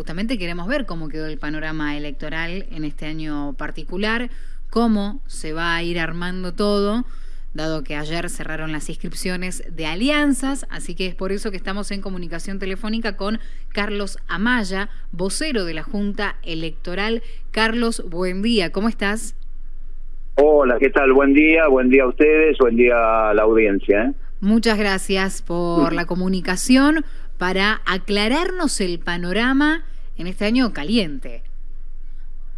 justamente queremos ver cómo quedó el panorama electoral en este año particular, cómo se va a ir armando todo, dado que ayer cerraron las inscripciones de alianzas, así que es por eso que estamos en comunicación telefónica con Carlos Amaya, vocero de la Junta Electoral. Carlos, buen día, ¿cómo estás? Hola, ¿qué tal? Buen día, buen día a ustedes, buen día a la audiencia. ¿eh? Muchas gracias por la comunicación para aclararnos el panorama en este año caliente.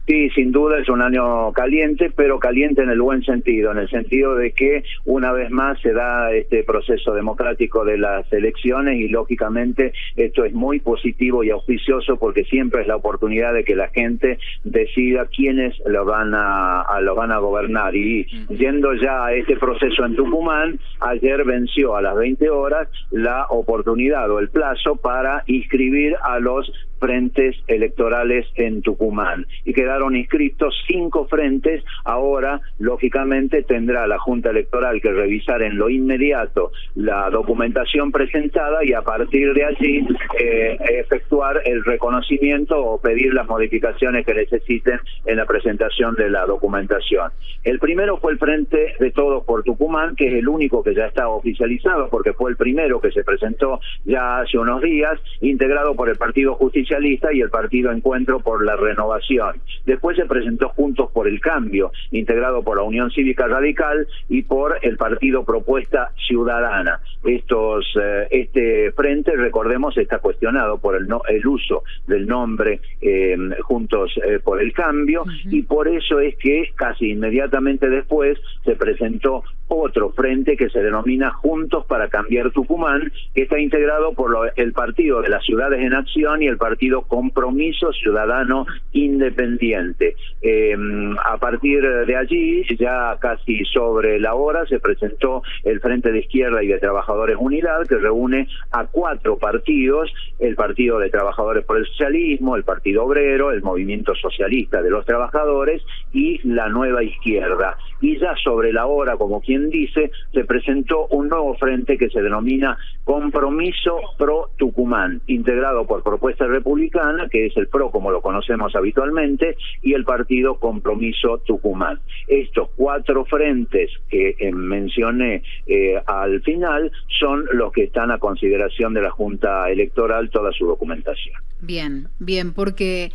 Sí, sin duda es un año caliente, pero caliente en el buen sentido, en el sentido de que una vez más se da este proceso democrático de las elecciones y lógicamente esto es muy positivo y auspicioso porque siempre es la oportunidad de que la gente decida quiénes lo van a, lo van a gobernar. Y yendo ya a este proceso en Tucumán, ayer venció a las 20 horas la oportunidad o el plazo para inscribir a los frentes electorales en Tucumán. Y quedaron inscritos cinco frentes. Ahora, lógicamente, tendrá la Junta Electoral que revisar en lo inmediato la documentación presentada y a partir de allí eh, efectuar el reconocimiento o pedir las modificaciones que necesiten en la presentación de la documentación. El primero fue el Frente de Todos por Tucumán, que es el único que ya está oficializado porque fue el primero que se presentó ya hace unos días, integrado por el Partido Justicia y el Partido Encuentro por la Renovación. Después se presentó Juntos por el Cambio, integrado por la Unión Cívica Radical y por el Partido Propuesta Ciudadana. Estos, eh, este frente, recordemos, está cuestionado por el, no, el uso del nombre eh, Juntos eh, por el Cambio y por eso es que casi inmediatamente después se presentó otro frente que se denomina Juntos para Cambiar Tucumán, que está integrado por el Partido de las Ciudades en Acción y el Partido Compromiso Ciudadano Independiente. Eh, a partir de allí, ya casi sobre la hora, se presentó el Frente de Izquierda y de Trabajadores Unidad, que reúne a cuatro partidos, el Partido de Trabajadores por el Socialismo, el Partido Obrero, el Movimiento Socialista de los Trabajadores y la Nueva Izquierda. Y ya sobre la hora, como quien dice, se presentó un nuevo frente que se denomina Compromiso Pro Tucumán, integrado por Propuesta Republicana que es el PRO como lo conocemos habitualmente, y el partido Compromiso Tucumán. Estos cuatro frentes que eh, mencioné eh, al final son los que están a consideración de la Junta Electoral toda su documentación. Bien, bien, porque...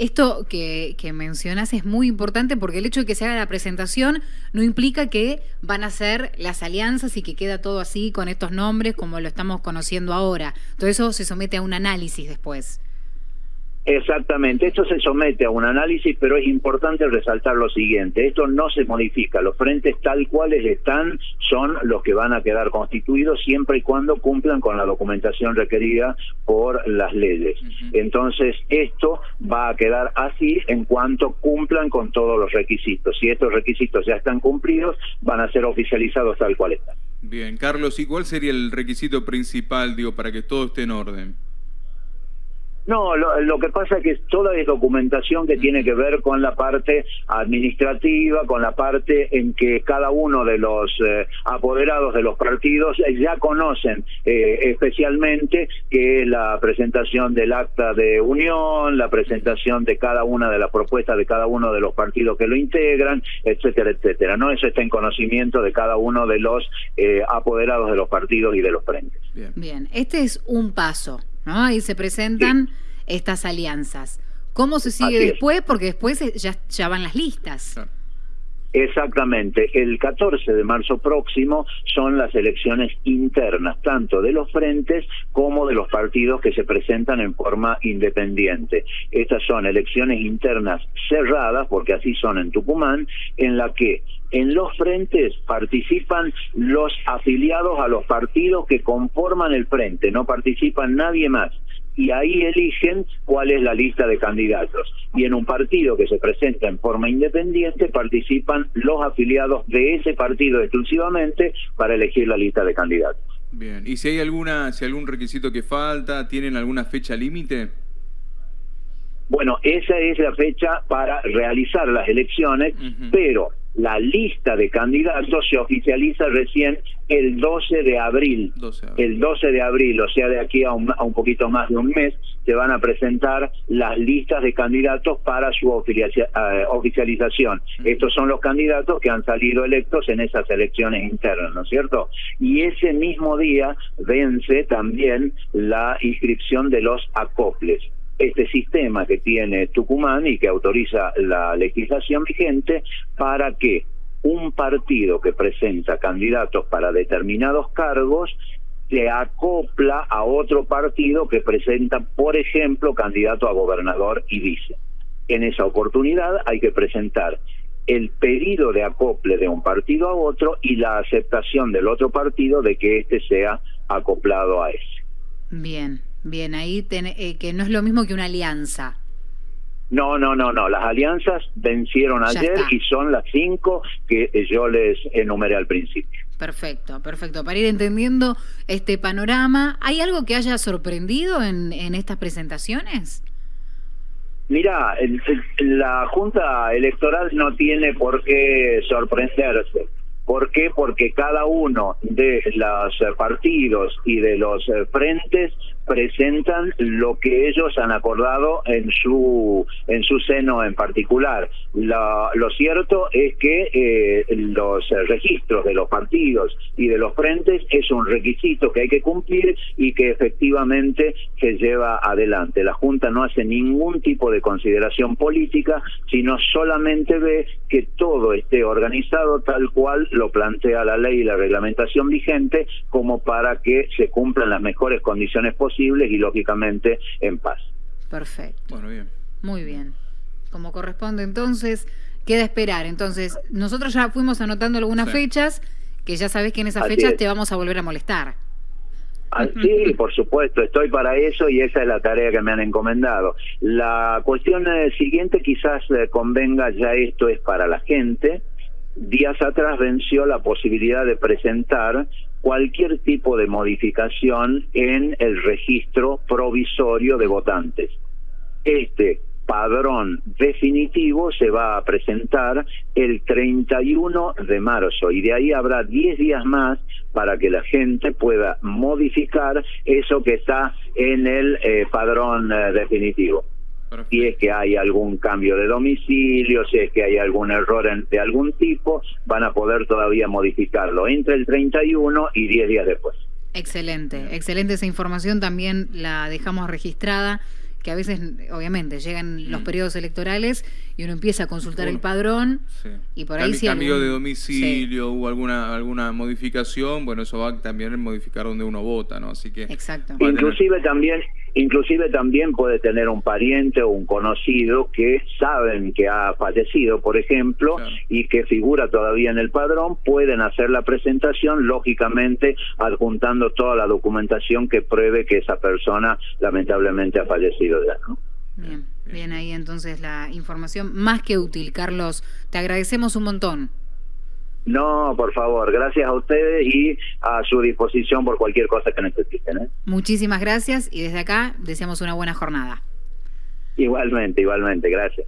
Esto que, que, mencionas es muy importante porque el hecho de que se haga la presentación no implica que van a ser las alianzas y que queda todo así con estos nombres como lo estamos conociendo ahora. Todo eso se somete a un análisis después. Exactamente, esto se somete a un análisis, pero es importante resaltar lo siguiente, esto no se modifica, los frentes tal cuales están son los que van a quedar constituidos siempre y cuando cumplan con la documentación requerida por las leyes. Entonces, esto va a quedar así en cuanto cumplan con todos los requisitos. Si estos requisitos ya están cumplidos, van a ser oficializados tal cual están. Bien, Carlos, ¿y cuál sería el requisito principal, digo, para que todo esté en orden? No, lo, que pasa es que toda es documentación que tiene que ver con la parte administrativa, con la parte en que cada uno de los eh, apoderados de los partidos ya conocen eh, especialmente que la presentación del acta de unión, la presentación de cada una de las propuestas de cada uno de los partidos que lo integran, etcétera, etcétera. No, eso está en conocimiento de cada uno de los eh, apoderados de los partidos y de los frentes. Bien. Bien, este es un paso. ¿No? Ahí se presentan estas alianzas. ¿Cómo se sigue después? Porque después ya, ya van las listas. Exactamente. El 14 de marzo próximo son las elecciones internas, tanto de los frentes como de los partidos que se presentan en forma independiente. Estas son elecciones internas cerradas, porque así son en Tucumán, en la que en los frentes participan los afiliados a los partidos que conforman el frente, no participan nadie más y ahí eligen cuál es la lista de candidatos. Y en un partido que se presenta en forma independiente participan los afiliados de ese partido exclusivamente para elegir la lista de candidatos. Bien, ¿y si hay alguna, si algún requisito que falta, tienen alguna fecha límite? Bueno, esa es la fecha para realizar las elecciones, pero la lista de candidatos se oficializa recién el 12 de abril. El 12 de abril, o sea, de aquí a un, a un, poquito más de un mes, se van a presentar las listas de candidatos para su eh, oficialización. Estos son los candidatos que han salido electos en esas elecciones internas, ¿no es cierto? Y ese mismo día vence también la inscripción de los acoples este sistema que tiene Tucumán y que autoriza la legislación vigente para que un partido que presenta candidatos para determinados cargos se acopla a otro partido que presenta, por ejemplo, candidato a gobernador y vice. En esa oportunidad hay que presentar el pedido de acople de un partido a otro y la aceptación del otro partido de que éste sea acoplado a ese. Bien. Bien, ahí eh, que no es lo mismo que una alianza. No, no, no, no. Las alianzas vencieron ayer y son las cinco que yo les enumeré al principio. Perfecto, perfecto. Para ir entendiendo este panorama, ¿hay algo que haya sorprendido en, en estas presentaciones? Mira, la Junta Electoral no tiene por qué sorprenderse. ¿Por qué? Porque cada uno de los partidos y de los frentes presentan lo que ellos han acordado en su en su seno en particular. lo cierto es que eh, los registros de los partidos y de los frentes es un requisito que hay que cumplir y que efectivamente se lleva adelante. La Junta no hace ningún tipo de consideración política, sino solamente ve que todo esté organizado tal cual plantea la ley y la reglamentación vigente como para que se cumplan las mejores condiciones posibles y lógicamente en paz. Perfecto. Bueno, bien. Muy bien. Como corresponde entonces, queda esperar. Entonces, nosotros ya fuimos anotando algunas fechas, que ya sabes que en esas fechas te vamos a volver a molestar. Ah, sí, por supuesto, estoy para eso y esa es la tarea que me han encomendado. La cuestión eh, siguiente quizás eh, convenga, ya esto es para la gente, días atrás venció la posibilidad de presentar cualquier tipo de modificación en el registro provisorio de votantes. Este padrón definitivo se va a presentar el 31 de marzo y de ahí habrá 10 días más para que la gente pueda modificar eso que está en el eh, padrón eh, definitivo si es que hay algún cambio de domicilio, si es que hay algún error de algún tipo, van a poder todavía modificarlo entre el 31 y 10 días después. Excelente, excelente esa información, también la dejamos registrada que a veces, obviamente, llegan los mm. periodos electorales y uno empieza a consultar el padrón y por ahí si cambio de domicilio o alguna alguna modificación, bueno, eso va también a modificar donde uno vota, ¿no? Así que Exacto. Inclusive también inclusive también puede tener un pariente o un conocido que saben que ha fallecido, por ejemplo, y que figura todavía en el padrón, pueden hacer la presentación, lógicamente adjuntando toda la documentación que pruebe que esa persona lamentablemente ha fallecido ya, ¿no? Bien, bien ahí entonces la información más que útil. Carlos, te agradecemos un montón. No, por favor, gracias a ustedes y a su disposición por cualquier cosa que necesiten. ¿eh? Muchísimas gracias y desde acá deseamos una buena jornada. Igualmente, igualmente, gracias.